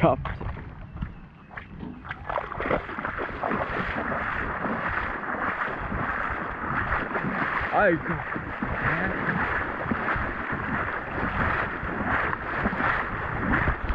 chopped. I